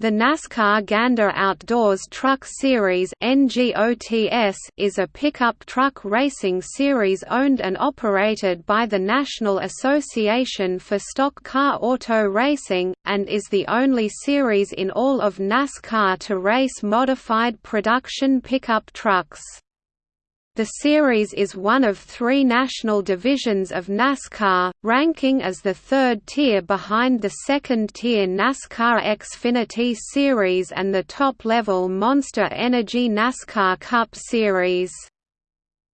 The NASCAR Gander Outdoors Truck Series is a pickup truck racing series owned and operated by the National Association for Stock Car Auto Racing, and is the only series in all of NASCAR to race modified production pickup trucks. The series is one of three national divisions of NASCAR, ranking as the third tier behind the second-tier NASCAR Xfinity Series and the top-level Monster Energy NASCAR Cup Series.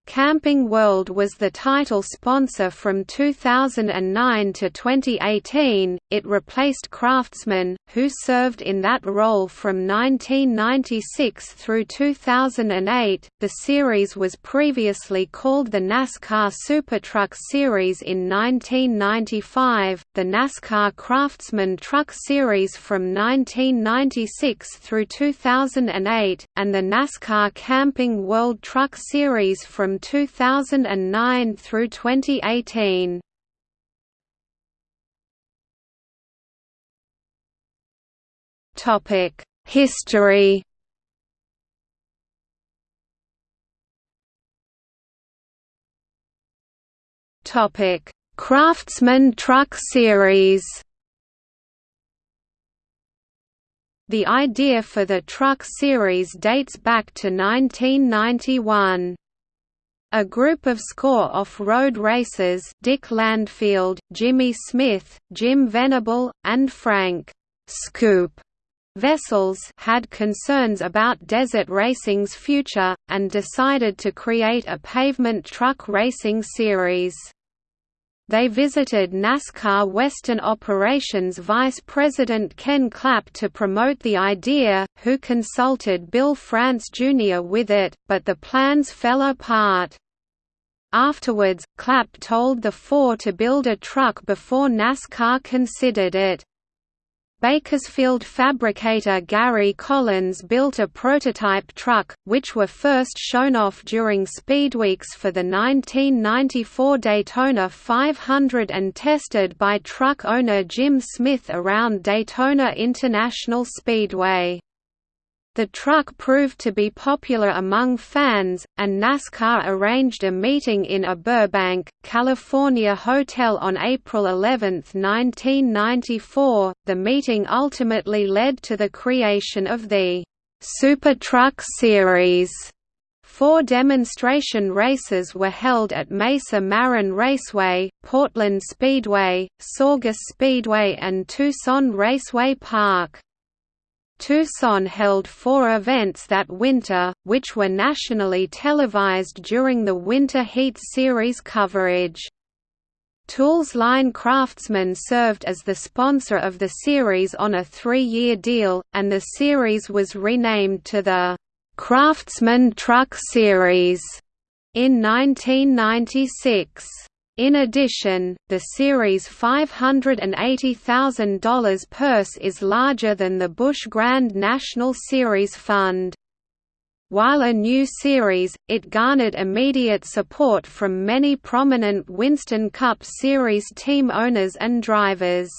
Camping World was the title sponsor from 2009 to 2018. It replaced Craftsman, who served in that role from 1996 through 2008. The series was previously called the NASCAR Supertruck Series in 1995, the NASCAR Craftsman Truck Series from 1996 through 2008, and the NASCAR Camping World Truck Series from 2009 through 2018. Topic: History. Topic: Craftsman Truck Series. The idea for the truck series dates back to 1991. A group of score off-road racers Dick Landfield, Jimmy Smith, Jim Venable, and Frank Scoop Vessels had concerns about desert racing's future, and decided to create a pavement truck racing series. They visited NASCAR Western Operations Vice President Ken Clapp to promote the idea, who consulted Bill France Jr. with it, but the plans fell apart. Afterwards, Clapp told the four to build a truck before NASCAR considered it. Bakersfield fabricator Gary Collins built a prototype truck, which were first shown off during Speedweeks for the 1994 Daytona 500 and tested by truck owner Jim Smith around Daytona International Speedway. The truck proved to be popular among fans, and NASCAR arranged a meeting in a Burbank, California hotel on April 11, 1994. The meeting ultimately led to the creation of the Super Truck Series. Four demonstration races were held at Mesa Marin Raceway, Portland Speedway, Saugus Speedway and Tucson Raceway Park. Tucson held four events that winter, which were nationally televised during the Winter Heat Series coverage. Tools Line Craftsman served as the sponsor of the series on a three-year deal, and the series was renamed to the Craftsman Truck Series in 1996. In addition, the series' $580,000 purse is larger than the Busch Grand National Series fund. While a new series, it garnered immediate support from many prominent Winston Cup Series team owners and drivers.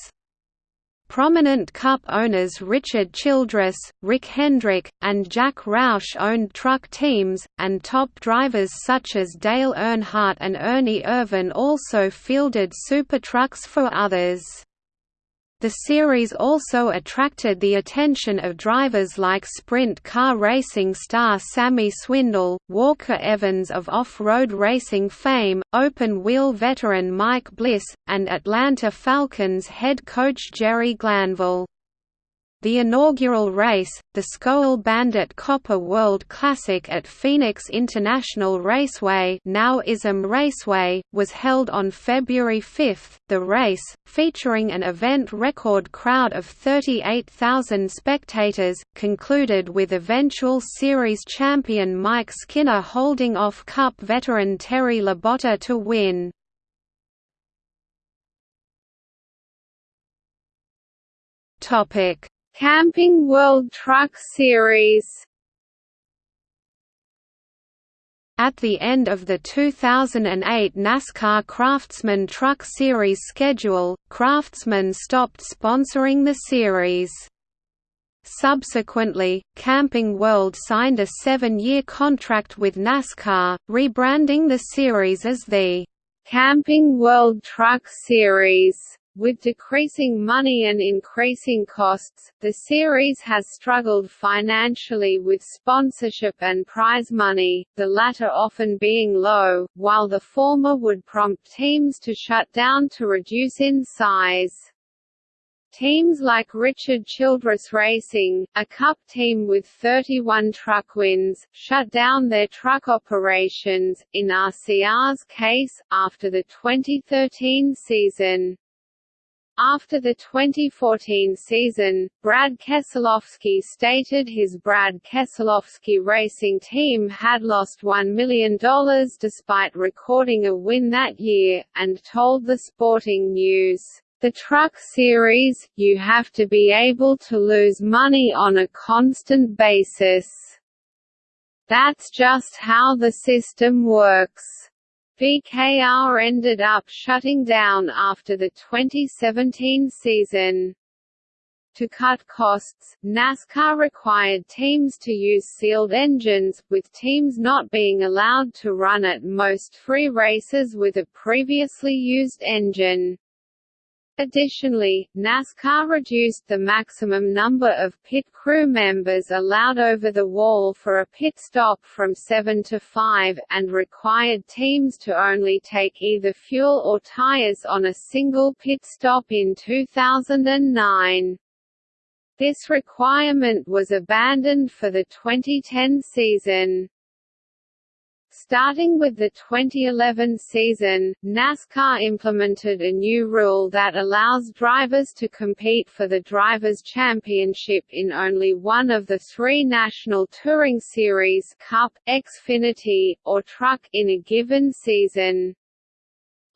Prominent Cup owners Richard Childress, Rick Hendrick, and Jack Roush owned truck teams, and top drivers such as Dale Earnhardt and Ernie Irvan also fielded super trucks for others. The series also attracted the attention of drivers like sprint car racing star Sammy Swindell, Walker Evans of off-road racing fame, open-wheel veteran Mike Bliss, and Atlanta Falcons head coach Jerry Glanville. The inaugural race, the Skoal Bandit Copper World Classic at Phoenix International Raceway, now ISM Raceway, was held on February 5. The race, featuring an event record crowd of 38,000 spectators, concluded with eventual series champion Mike Skinner holding off Cup veteran Terry Labonte to win. Topic Camping World Truck Series At the end of the 2008 NASCAR Craftsman Truck Series schedule, Craftsman stopped sponsoring the series. Subsequently, Camping World signed a seven-year contract with NASCAR, rebranding the series as the Camping World Truck Series. With decreasing money and increasing costs, the series has struggled financially with sponsorship and prize money, the latter often being low, while the former would prompt teams to shut down to reduce in size. Teams like Richard Childress Racing, a Cup team with 31 truck wins, shut down their truck operations, in RCR's case, after the 2013 season. After the 2014 season, Brad Keselowski stated his Brad Keselowski Racing team had lost $1 million despite recording a win that year, and told the Sporting News, the truck series, you have to be able to lose money on a constant basis. That's just how the system works. BKR ended up shutting down after the 2017 season. To cut costs, NASCAR required teams to use sealed engines, with teams not being allowed to run at most free races with a previously used engine. Additionally, NASCAR reduced the maximum number of pit crew members allowed over the wall for a pit stop from seven to five, and required teams to only take either fuel or tires on a single pit stop in 2009. This requirement was abandoned for the 2010 season. Starting with the 2011 season, NASCAR implemented a new rule that allows drivers to compete for the Drivers' Championship in only one of the three National Touring Series Cup, Xfinity, or Truck in a given season.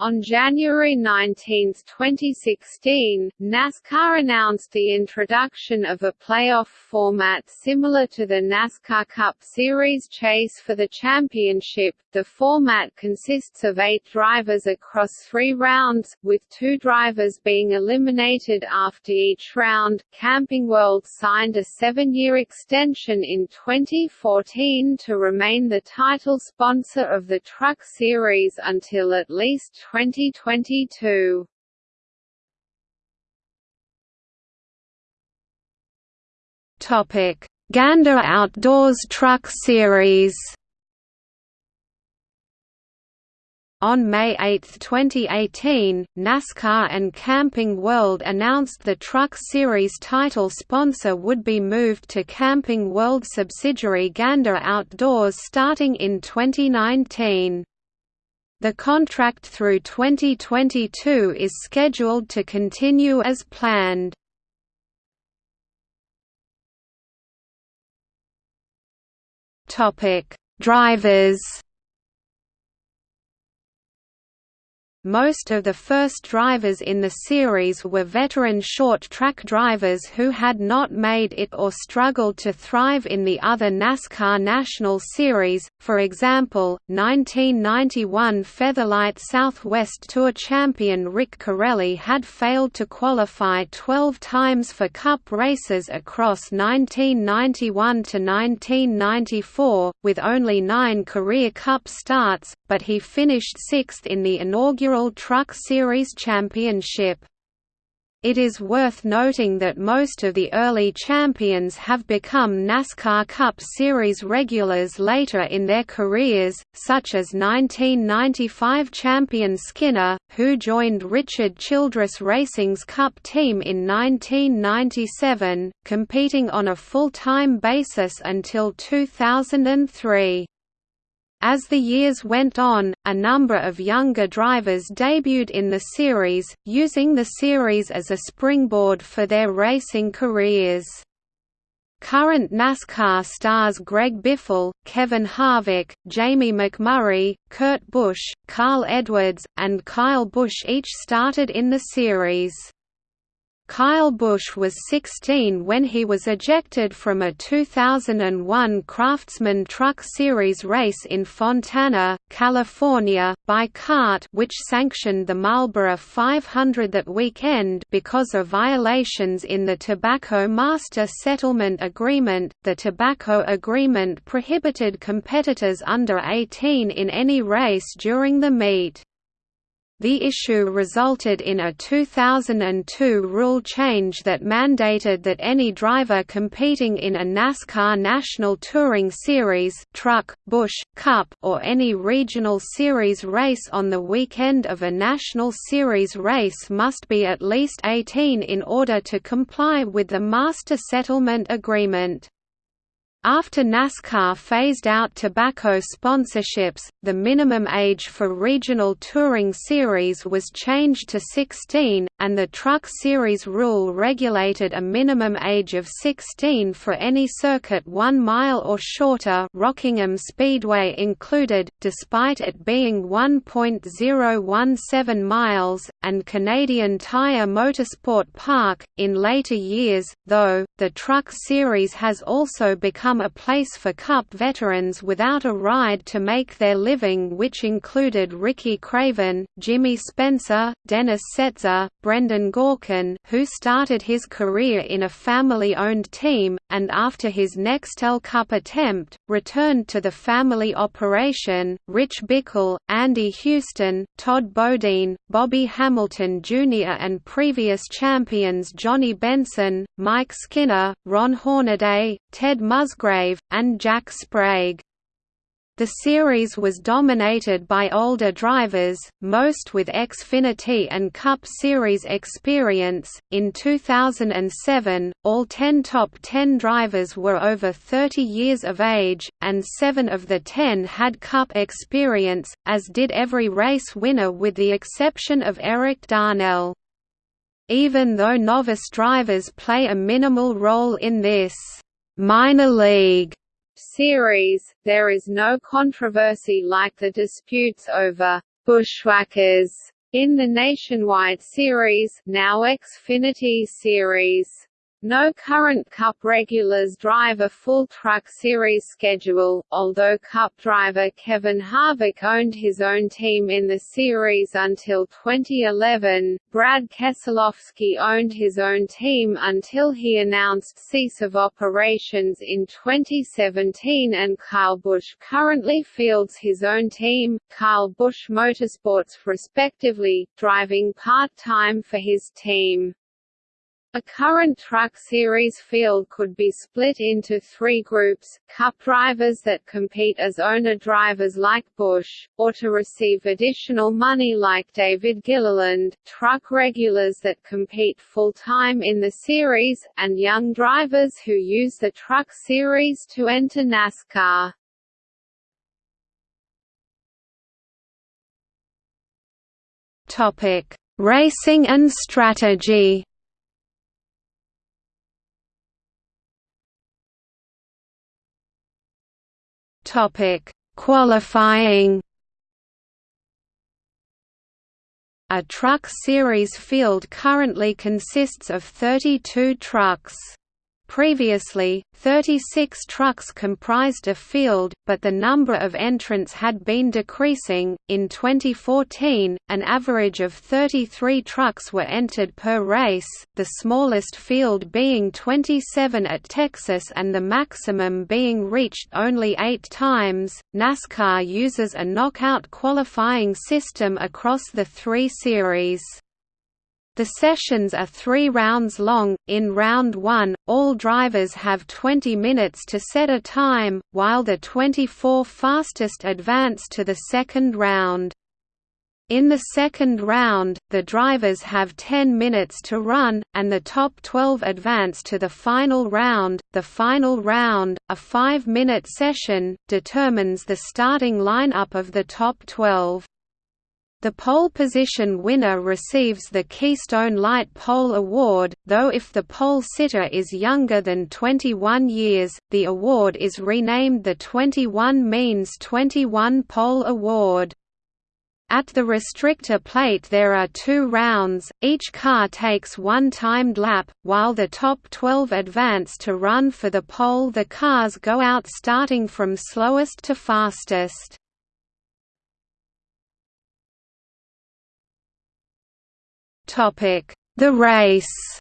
On January 19, 2016, NASCAR announced the introduction of a playoff format similar to the NASCAR Cup Series chase for the championship. The format consists of eight drivers across three rounds, with two drivers being eliminated after each round. Camping World signed a seven year extension in 2014 to remain the title sponsor of the Truck Series until at least 2022. Topic: Gander Outdoors Truck Series. On May 8, 2018, NASCAR and Camping World announced the Truck Series title sponsor would be moved to Camping World subsidiary Gander Outdoors starting in 2019. The contract through 2022 is scheduled to continue as planned. Drivers Most of the first drivers in the series were veteran short-track drivers who had not made it or struggled to thrive in the other NASCAR National Series, for example, 1991 Featherlite Southwest Tour champion Rick Carelli had failed to qualify 12 times for Cup races across 1991 to 1994, with only nine career Cup starts, but he finished sixth in the inaugural Truck Series Championship. It is worth noting that most of the early champions have become NASCAR Cup Series regulars later in their careers, such as 1995 champion Skinner, who joined Richard Childress Racing's Cup team in 1997, competing on a full-time basis until 2003. As the years went on, a number of younger drivers debuted in the series, using the series as a springboard for their racing careers. Current NASCAR stars Greg Biffle, Kevin Harvick, Jamie McMurray, Kurt Busch, Carl Edwards, and Kyle Busch each started in the series. Kyle Busch was 16 when he was ejected from a 2001 Craftsman Truck Series race in Fontana, California, by CART which sanctioned the Marlboro 500 that weekend because of violations in the Tobacco Master Settlement Agreement. The Tobacco Agreement prohibited competitors under 18 in any race during the meet. The issue resulted in a 2002 rule change that mandated that any driver competing in a NASCAR National Touring Series truck, Busch, Cup or any regional series race on the weekend of a National Series race must be at least 18 in order to comply with the Master Settlement Agreement. After NASCAR phased out tobacco sponsorships, the minimum age for regional touring series was changed to 16, and the Truck Series rule regulated a minimum age of 16 for any circuit 1 mile or shorter Rockingham Speedway included, despite it being 1.017 miles, and Canadian Tire Motorsport Park. In later years, though, the Truck Series has also become become a place for Cup veterans without a ride to make their living which included Ricky Craven, Jimmy Spencer, Dennis Setzer, Brendan Gaughan who started his career in a family-owned team, and after his Nextel Cup attempt, returned to the family operation, Rich Bickle, Andy Houston, Todd Bodine, Bobby Hamilton Jr. and previous champions Johnny Benson, Mike Skinner, Ron Hornaday, Ted Musgrave, and Jack Sprague. The series was dominated by older drivers, most with Xfinity and Cup Series experience. In 2007, all 10 top 10 drivers were over 30 years of age, and 7 of the 10 had Cup experience, as did every race winner with the exception of Erik Darnell. Even though novice drivers play a minimal role in this minor league series, there is no controversy like the disputes over Buschwhackers in the Nationwide Series, now Xfinity Series. No current Cup regulars drive a full Truck Series schedule, although Cup driver Kevin Harvick owned his own team in the series until 2011. Brad Keselowski owned his own team until he announced cease of operations in 2017 and Kyle Busch currently fields his own team, Kyle Busch Motorsports respectively, driving part-time for his team. A current Truck Series field could be split into three groups, Cup drivers that compete as owner drivers like Busch, or to receive additional money like David Gilliland, truck regulars that compete full-time in the series, and young drivers who use the Truck Series to enter NASCAR. Racing and strategy Topic: Qualifying. A truck series field currently consists of 32 trucks. Previously, 36 trucks comprised a field, but the number of entrants had been decreasing. In 2014, an average of 33 trucks were entered per race, the smallest field being 27 at Texas and the maximum being reached only eight times. NASCAR uses a knockout qualifying system across the three series. The sessions are three rounds long. In round one, all drivers have 20 minutes to set a time, while the 24 fastest advance to the second round. In the second round, the drivers have 10 minutes to run, and the top 12 advance to the final round. The final round, a five minute session, determines the starting lineup of the top 12. The pole position winner receives the Keystone Light Pole Award, though if the pole sitter is younger than 21 years, the award is renamed the 21 Means 21 Pole Award. At the restrictor plate there are two rounds, each car takes one timed lap, while the top 12 advance to run for the pole the cars go out starting from slowest to fastest. The race.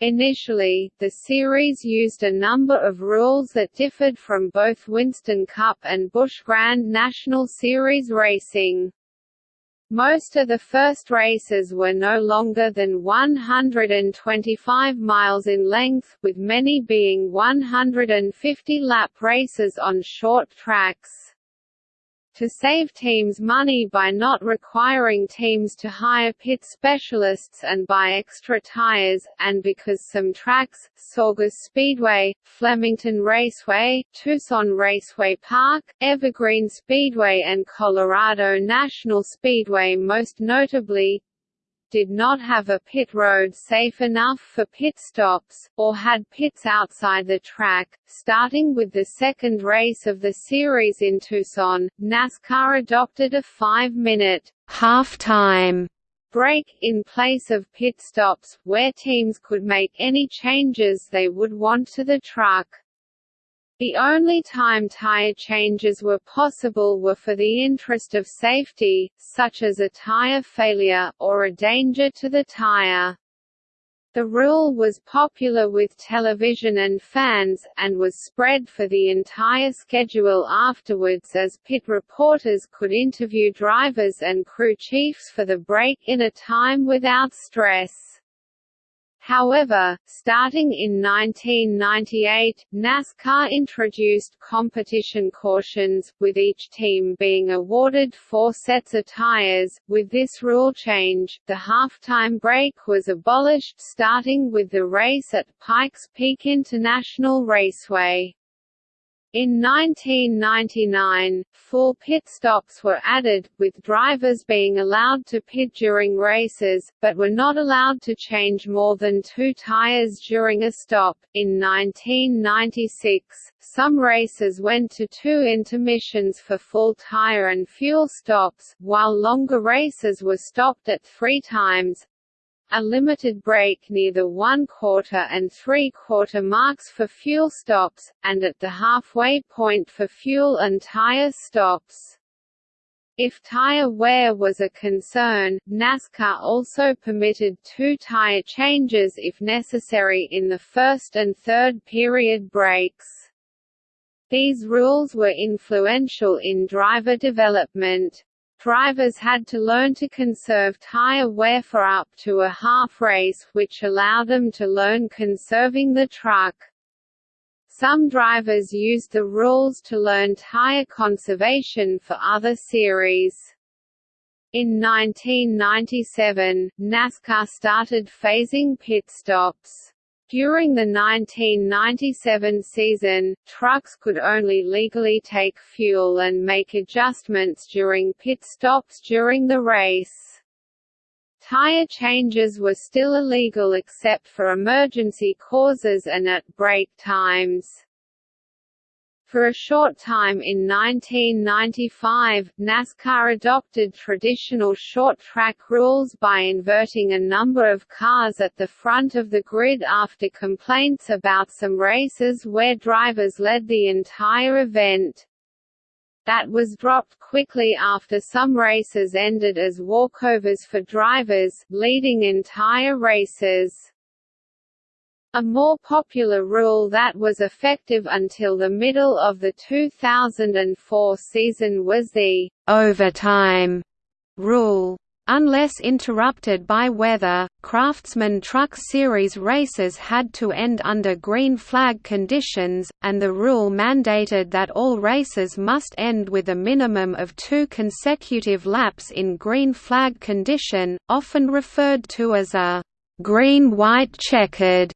Initially, the series used a number of rules that differed from both Winston Cup and Busch Grand National Series racing. Most of the first races were no longer than 125 miles in length, with many being 150-lap races on short tracks to save teams money by not requiring teams to hire pit specialists and buy extra tires, and because some tracks, Saugus Speedway, Flemington Raceway, Tucson Raceway Park, Evergreen Speedway and Colorado National Speedway most notably, did not have a pit road safe enough for pit stops, or had pits outside the track. Starting with the second race of the series in Tucson, NASCAR adopted a five-minute half-time break, in place of pit stops, where teams could make any changes they would want to the truck. The only time tire changes were possible were for the interest of safety, such as a tire failure, or a danger to the tire. The rule was popular with television and fans, and was spread for the entire schedule afterwards as pit reporters could interview drivers and crew chiefs for the break in a time without stress. However, starting in 1998, NASCAR introduced competition cautions, with each team being awarded four sets of tires. With this rule change, the halftime break was abolished starting with the race at Pikes Peak International Raceway. In 1999, full pit stops were added, with drivers being allowed to pit during races, but were not allowed to change more than two tires during a stop. In 1996, some races went to two intermissions for full tire and fuel stops, while longer races were stopped at three times, a limited break near the one-quarter and three-quarter marks for fuel stops, and at the halfway point for fuel and tire stops. If tire wear was a concern, NASCAR also permitted two tire changes if necessary in the first and third period breaks. These rules were influential in driver development. Drivers had to learn to conserve tire wear for up to a half race, which allowed them to learn conserving the truck. Some drivers used the rules to learn tire conservation for other series. In 1997, NASCAR started phasing pit stops. During the 1997 season, trucks could only legally take fuel and make adjustments during pit stops during the race. Tire changes were still illegal except for emergency causes and at break times. For a short time in 1995, NASCAR adopted traditional short-track rules by inverting a number of cars at the front of the grid after complaints about some races where drivers led the entire event. That was dropped quickly after some races ended as walkovers for drivers, leading entire races. A more popular rule that was effective until the middle of the 2004 season was the overtime rule. Unless interrupted by weather, Craftsman Truck Series races had to end under green flag conditions, and the rule mandated that all races must end with a minimum of two consecutive laps in green flag condition, often referred to as a green-white checkered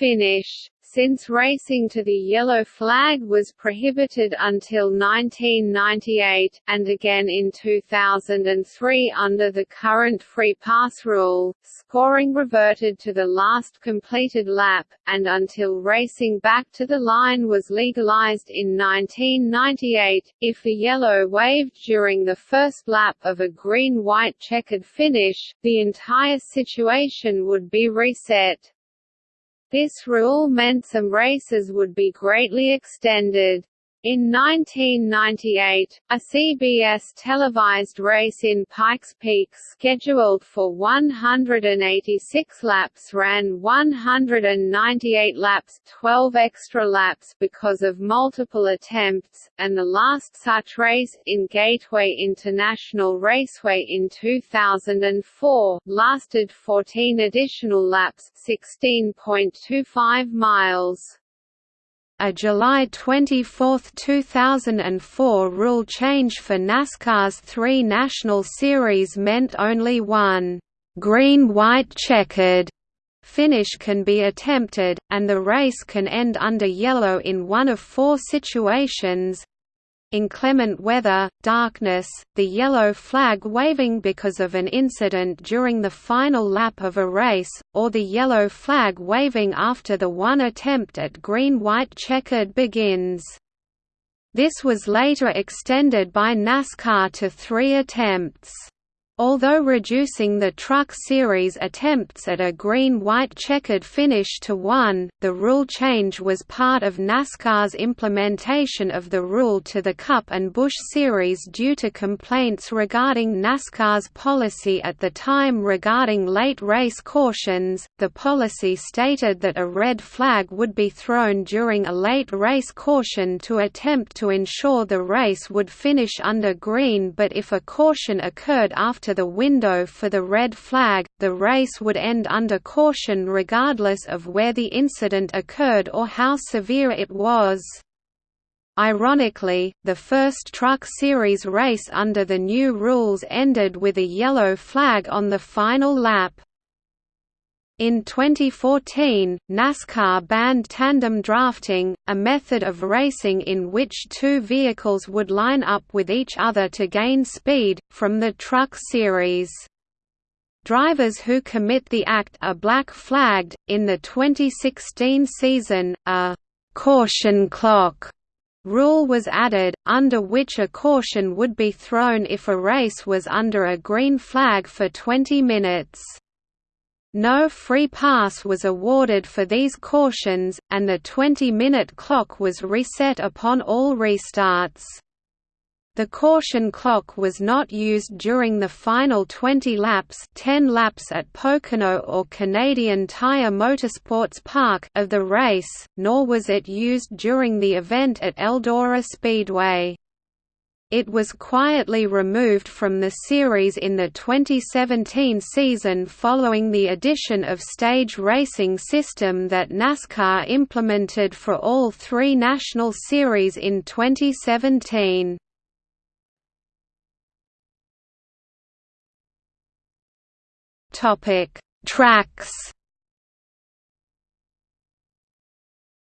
finish. since racing to the yellow flag was prohibited until 1998, and again in 2003 under the current free pass rule, scoring reverted to the last completed lap, and until racing back to the line was legalized in 1998, if the yellow waved during the first lap of a green-white checkered finish, the entire situation would be reset. This rule meant some races would be greatly extended. In 1998, a CBS televised race in Pikes Peak scheduled for 186 laps ran 198 laps 12 extra laps because of multiple attempts, and the last such race, in Gateway International Raceway in 2004, lasted 14 additional laps 16.25 miles. A July 24, 2004 rule change for NASCAR's three National Series meant only one green-white checkered finish can be attempted, and the race can end under yellow in one of four situations inclement weather, darkness, the yellow flag waving because of an incident during the final lap of a race, or the yellow flag waving after the one attempt at green-white checkered begins. This was later extended by NASCAR to three attempts. Although reducing the Truck Series attempts at a green-white checkered finish to one, the rule change was part of NASCAR's implementation of the rule to the Cup and Busch Series due to complaints regarding NASCAR's policy at the time regarding late race cautions. The policy stated that a red flag would be thrown during a late race caution to attempt to ensure the race would finish under green but if a caution occurred after to the window for the red flag, the race would end under caution regardless of where the incident occurred or how severe it was. Ironically, the first Truck Series race under the new rules ended with a yellow flag on the final lap. In 2014, NASCAR banned tandem drafting, a method of racing in which two vehicles would line up with each other to gain speed, from the Truck Series. Drivers who commit the act are black flagged. In the 2016 season, a caution clock rule was added, under which a caution would be thrown if a race was under a green flag for 20 minutes. No free pass was awarded for these cautions, and the 20-minute clock was reset upon all restarts. The caution clock was not used during the final 20 laps 10 laps at Pocono or Canadian Tire Motorsports Park of the race, nor was it used during the event at Eldora Speedway. It was quietly removed from the series in the 2017 season following the addition of stage racing system that NASCAR implemented for all three national series in 2017. Tracks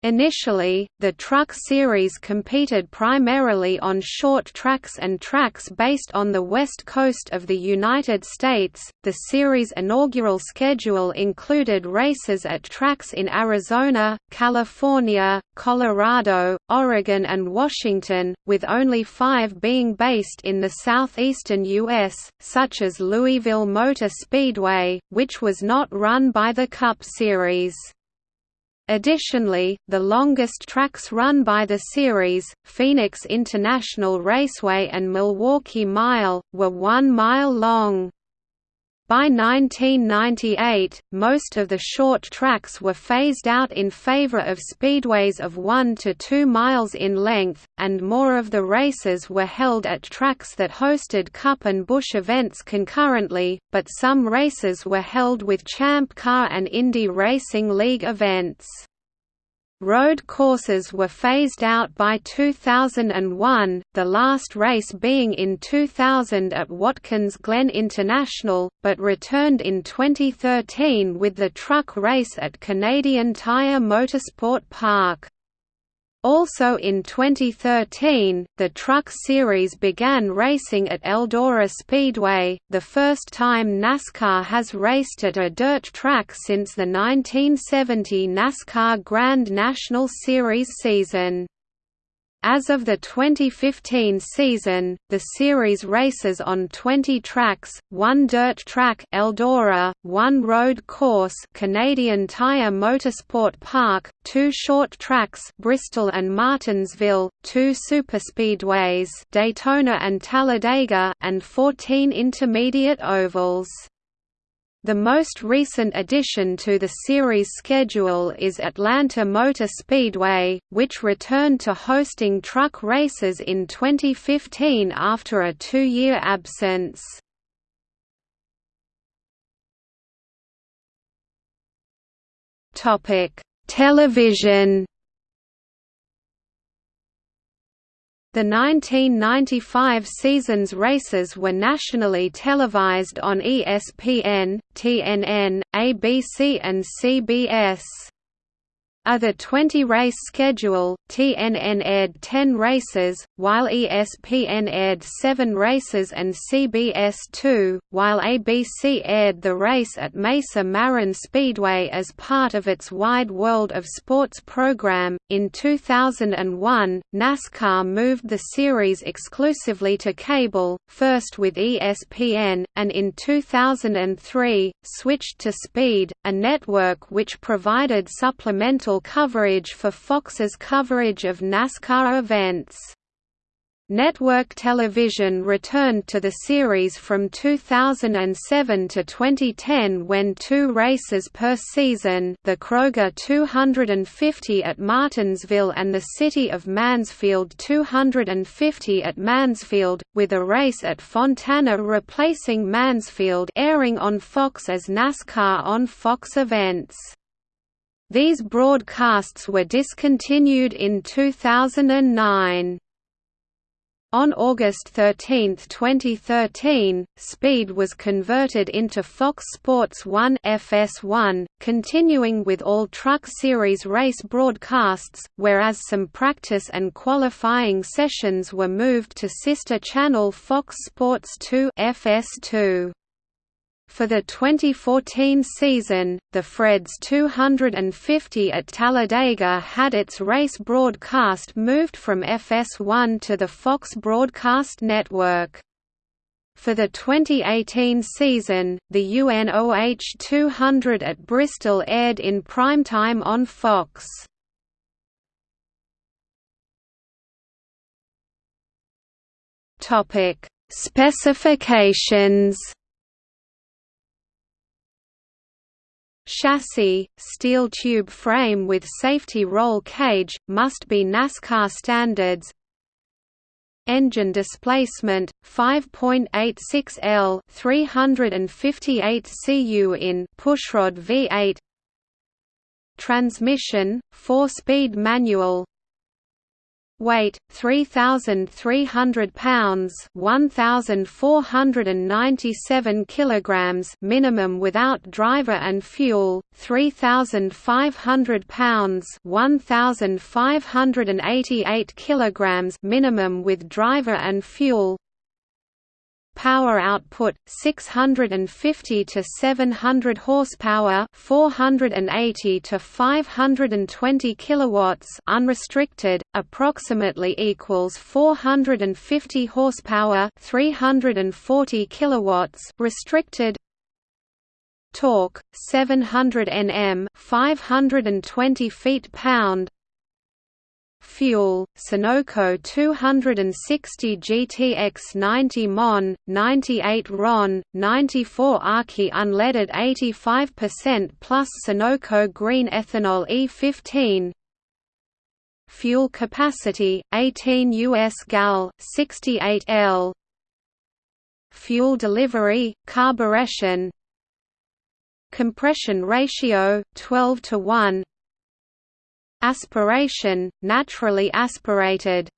Initially, the Truck Series competed primarily on short tracks and tracks based on the west coast of the United States. The series' inaugural schedule included races at tracks in Arizona, California, Colorado, Oregon, and Washington, with only five being based in the southeastern U.S., such as Louisville Motor Speedway, which was not run by the Cup Series. Additionally, the longest tracks run by the series, Phoenix International Raceway and Milwaukee Mile, were one mile long. By 1998, most of the short tracks were phased out in favor of speedways of 1 to 2 miles in length, and more of the races were held at tracks that hosted Cup and Busch events concurrently, but some races were held with Champ Car and Indy Racing League events. Road courses were phased out by 2001, the last race being in 2000 at Watkins Glen International, but returned in 2013 with the truck race at Canadian Tire Motorsport Park. Also in 2013, the Truck Series began racing at Eldora Speedway, the first time NASCAR has raced at a dirt track since the 1970 NASCAR Grand National Series season. As of the 2015 season, the series races on 20 tracks, one dirt track Eldora, one road course Canadian Tire Motorsport Park, two short tracks Bristol and Martinsville, two superspeedways Daytona and Talladega and 14 intermediate ovals. The most recent addition to the series schedule is Atlanta Motor Speedway, which returned to hosting truck races in 2015 after a two-year absence. Television The 1995 season's races were nationally televised on ESPN, TNN, ABC and CBS. A the 20-race schedule, TNN aired 10 races, while ESPN aired 7 races and CBS 2, while ABC aired the race at Mesa Marin Speedway as part of its Wide World of Sports program. In 2001, NASCAR moved the series exclusively to cable, first with ESPN, and in 2003, switched to Speed, a network which provided supplemental coverage for Fox's coverage of NASCAR events. Network television returned to the series from 2007 to 2010 when two races per season the Kroger 250 at Martinsville and the City of Mansfield 250 at Mansfield, with a race at Fontana replacing Mansfield airing on Fox as NASCAR on Fox Events. These broadcasts were discontinued in 2009. On August 13, 2013, Speed was converted into Fox Sports 1 FS1, continuing with all Truck Series race broadcasts, whereas some practice and qualifying sessions were moved to sister channel Fox Sports 2 FS2. For the 2014 season, the Freds 250 at Talladega had its race broadcast moved from FS1 to the Fox Broadcast Network. For the 2018 season, the UNOH 200 at Bristol aired in primetime on Fox. Specifications Chassis, steel tube frame with safety roll cage, must be NASCAR standards. Engine displacement, 5.86 L 358 cu in pushrod V8 Transmission, 4-speed manual Weight 3300 pounds, 1497 kilograms minimum without driver and fuel, 3500 pounds, 1588 kilograms minimum with driver and fuel. Power output 650 to 700 horsepower, 480 to 520 kilowatts unrestricted, approximately equals 450 horsepower, 340 kilowatts restricted. Torque 700 Nm, 520 feet-pound fuel, Sunoco 260 GTX 90 MON, 98 RON, 94 AKI unleaded 85% plus Sunoco green ethanol E15 Fuel capacity, 18 US gal, 68 L. Fuel delivery, carburetion Compression ratio, 12 to 1 aspiration, naturally aspirated.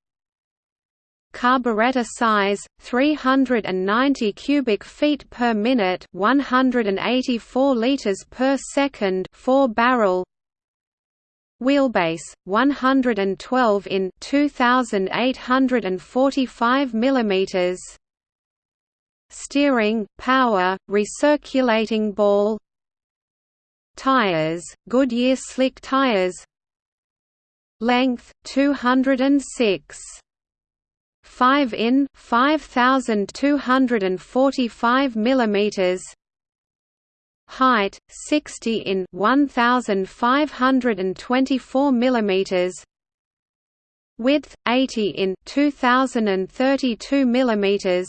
Carburetor size 390 cubic feet per minute 184 liters per second 4 barrel. Wheelbase 112 in 2845 millimeters. Steering power recirculating ball. Tires Goodyear slick tires length 206 5 in 5245 millimeters. Height 60 in 1524 millimeters. Width 80 in 2032 millimeters.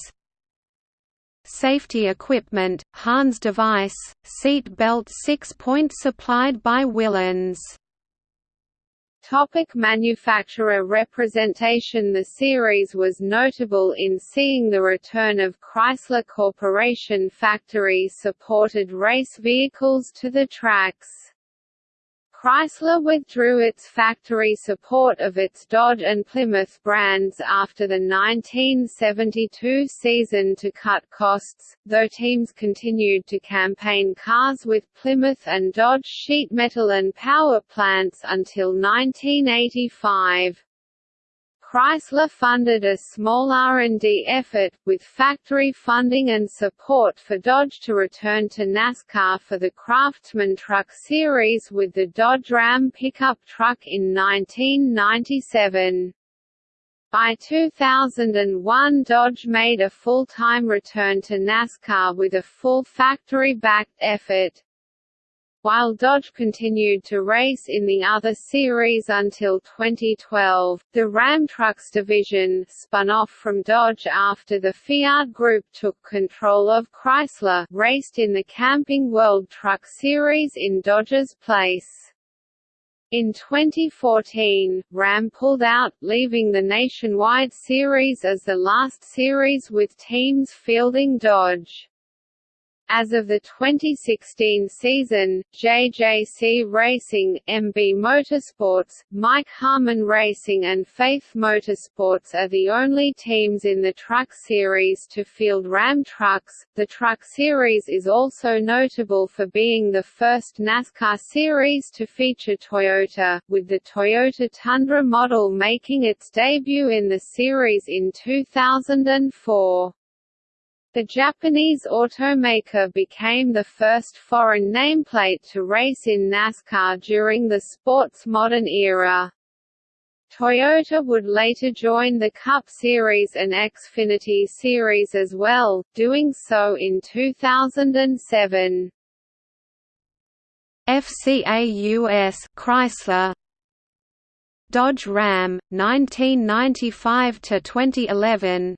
Safety equipment, Hans device, seat belt 6-point supplied by Willans Topic manufacturer representation The series was notable in seeing the return of Chrysler Corporation factory-supported race vehicles to the tracks. Chrysler withdrew its factory support of its Dodge and Plymouth brands after the 1972 season to cut costs, though teams continued to campaign cars with Plymouth and Dodge sheet metal and power plants until 1985. Chrysler funded a small R&D effort, with factory funding and support for Dodge to return to NASCAR for the Craftsman Truck Series with the Dodge Ram pickup truck in 1997. By 2001 Dodge made a full-time return to NASCAR with a full factory-backed effort while Dodge continued to race in the other series until 2012. The Ram Trucks division, spun off from Dodge after the Fiat Group took control of Chrysler, raced in the Camping World Truck Series in Dodge's place. In 2014, Ram pulled out, leaving the nationwide series as the last series with teams fielding Dodge. As of the 2016 season, JJC Racing, MB Motorsports, Mike Harmon Racing and Faith Motorsports are the only teams in the Truck Series to field Ram trucks. The Truck Series is also notable for being the first NASCAR series to feature Toyota, with the Toyota Tundra model making its debut in the series in 2004. The Japanese automaker became the first foreign nameplate to race in NASCAR during the sport's modern era. Toyota would later join the Cup Series and Xfinity Series as well, doing so in 2007. FCA US Chrysler Dodge Ram 1995 to 2011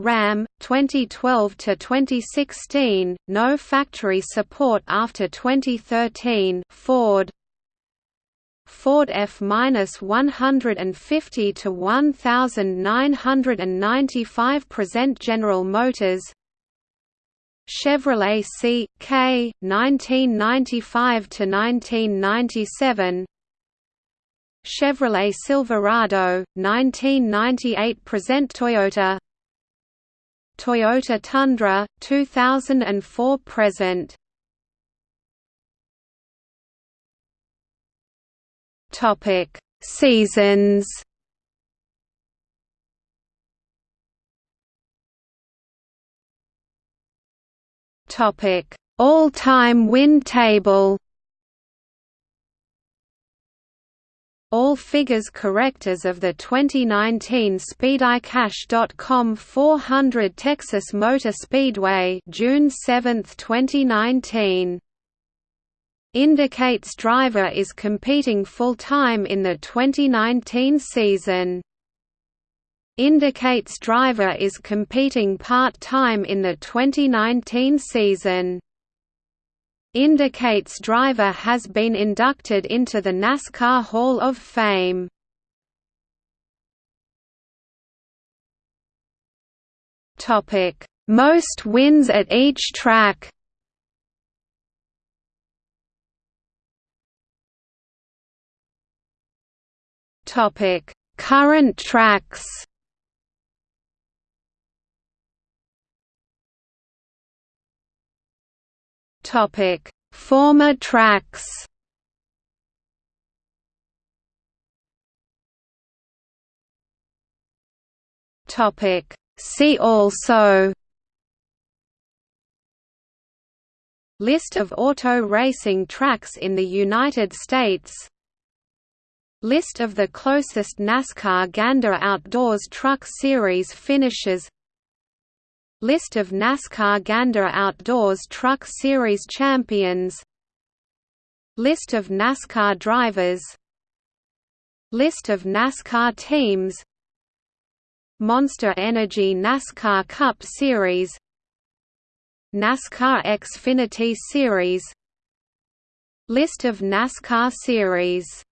RAM 2012 to 2016 no factory support after 2013 Ford. Ford F-150 to 1995 present General Motors. Chevrolet C.K. 1995 to 1997 Chevrolet Silverado 1998 present Toyota Toyota Tundra 2004 present. Topic. Seasons. Topic. All-time win table All figures correct as of the 2019 SpeedyCash.com 400 Texas Motor Speedway June 7, 2019. Indicates driver is competing full-time in the 2019 season. Indicates driver is competing part-time in the 2019 season indicates driver has been inducted into the NASCAR Hall of Fame. Topic: Most wins at each track. Topic: Current tracks. Topic: Former tracks. Topic: See also. List of auto racing tracks in the United States. List of the closest NASCAR Gander Outdoors Truck Series finishes List of NASCAR Gander Outdoors Truck Series champions. List of NASCAR drivers. List of NASCAR teams. Monster Energy NASCAR Cup Series. NASCAR Xfinity Series. List of NASCAR series